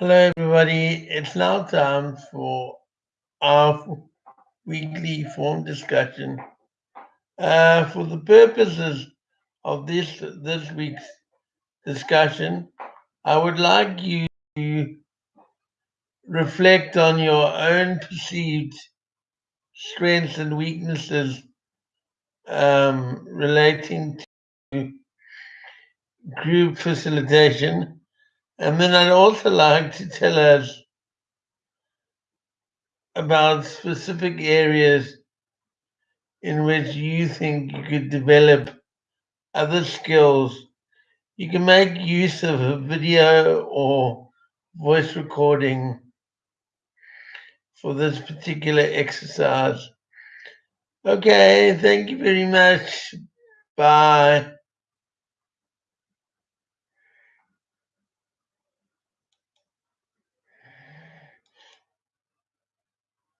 Hello, everybody. It's now time for our weekly forum discussion. Uh, for the purposes of this this week's discussion, I would like you to reflect on your own perceived strengths and weaknesses um, relating to group facilitation and then I'd also like to tell us about specific areas in which you think you could develop other skills. You can make use of a video or voice recording for this particular exercise. Okay, thank you very much. Bye.